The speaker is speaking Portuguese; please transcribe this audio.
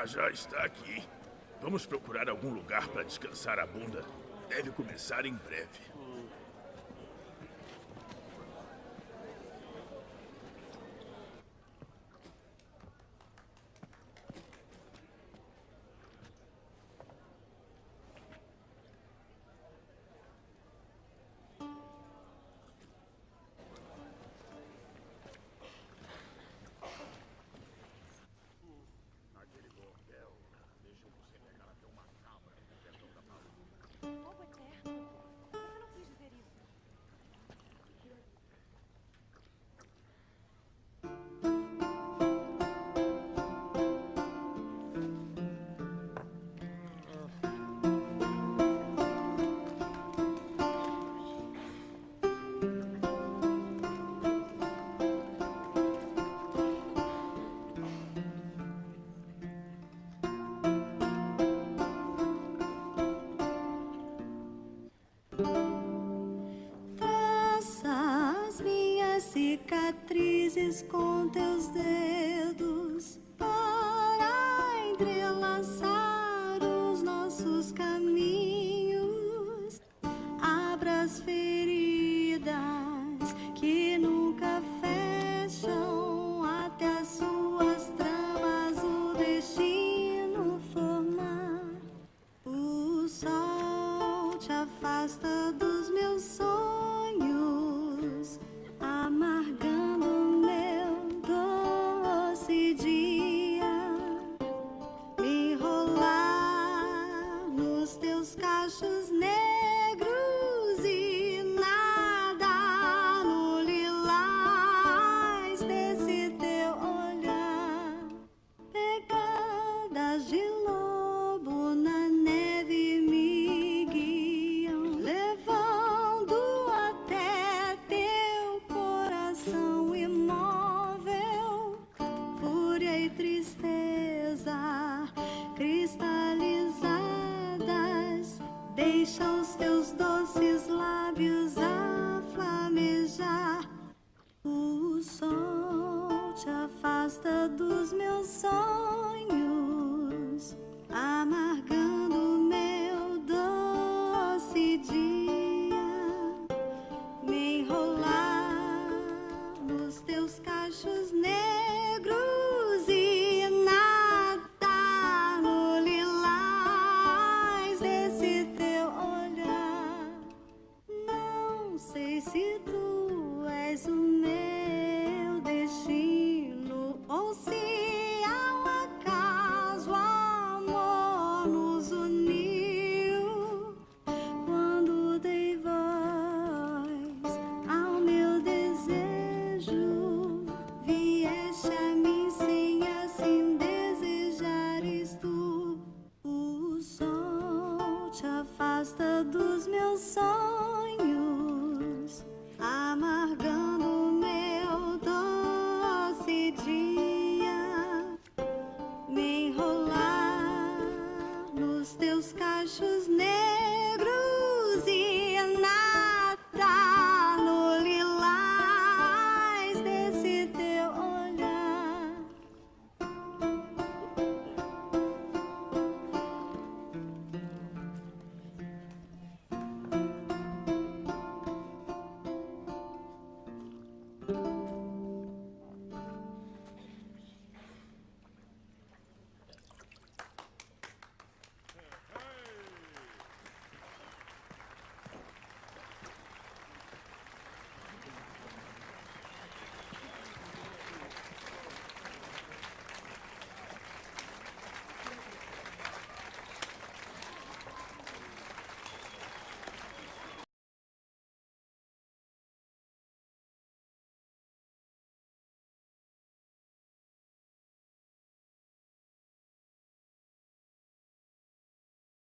Ah, já está aqui. Vamos procurar algum lugar para descansar a bunda. Deve começar em breve. Faça as minhas cicatrizes com os teus cachos negros e nada.